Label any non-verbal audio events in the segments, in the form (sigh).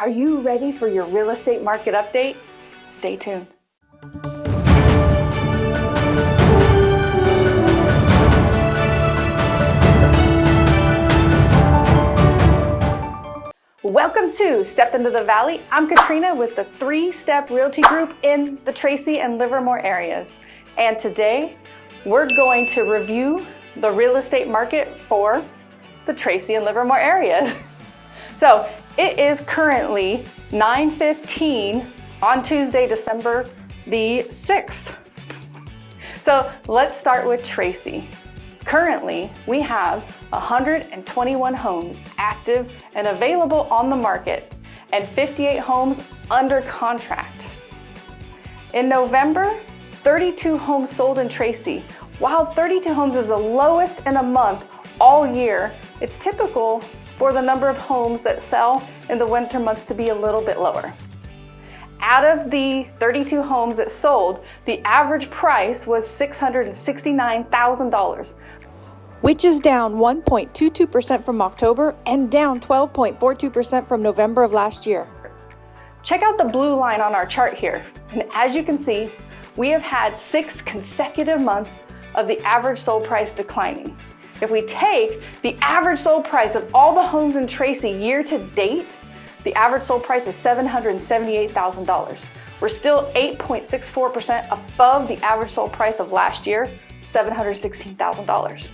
Are you ready for your real estate market update? Stay tuned. Welcome to Step Into the Valley. I'm Katrina with the Three Step Realty Group in the Tracy and Livermore areas. And today we're going to review the real estate market for the Tracy and Livermore areas. (laughs) So it is currently 9.15 on Tuesday, December the 6th. So let's start with Tracy. Currently, we have 121 homes active and available on the market and 58 homes under contract. In November, 32 homes sold in Tracy. While 32 homes is the lowest in a month all year, it's typical for the number of homes that sell in the winter months to be a little bit lower. Out of the 32 homes that sold, the average price was $669,000, which is down 1.22% from October and down 12.42% from November of last year. Check out the blue line on our chart here. And as you can see, we have had six consecutive months of the average sold price declining. If we take the average sold price of all the homes in Tracy year to date, the average sold price is $778,000. We're still 8.64% above the average sold price of last year, $716,000.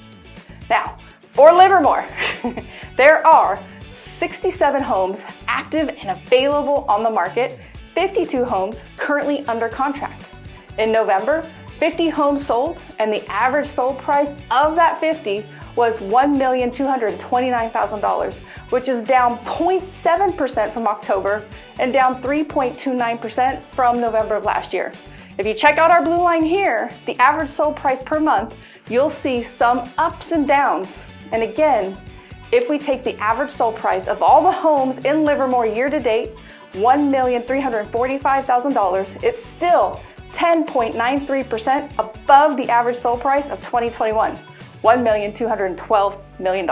Now, for Livermore, (laughs) there are 67 homes active and available on the market, 52 homes currently under contract. In November, 50 homes sold and the average sold price of that 50 was $1,229,000, which is down 0.7% from October and down 3.29% from November of last year. If you check out our blue line here, the average sold price per month, you'll see some ups and downs. And again, if we take the average sold price of all the homes in Livermore year to date, $1,345,000, it's still 10.93% above the average sold price of 2021, $1,212 million.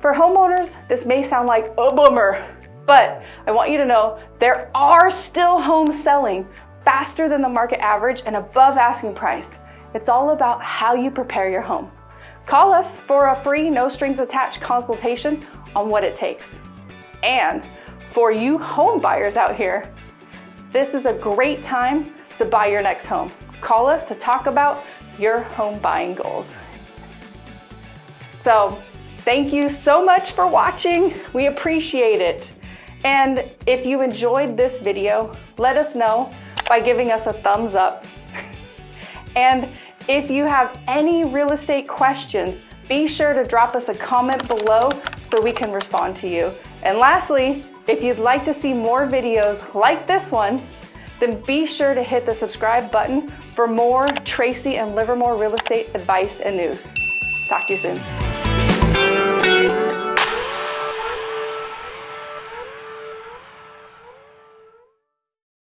For homeowners, this may sound like a bummer, but I want you to know there are still homes selling faster than the market average and above asking price. It's all about how you prepare your home. Call us for a free, no strings attached consultation on what it takes. And for you home buyers out here, this is a great time to buy your next home. Call us to talk about your home buying goals. So thank you so much for watching. We appreciate it. And if you enjoyed this video, let us know by giving us a thumbs up. (laughs) and if you have any real estate questions, be sure to drop us a comment below so we can respond to you. And lastly, if you'd like to see more videos like this one, then be sure to hit the subscribe button for more Tracy and Livermore real estate advice and news. Talk to you soon.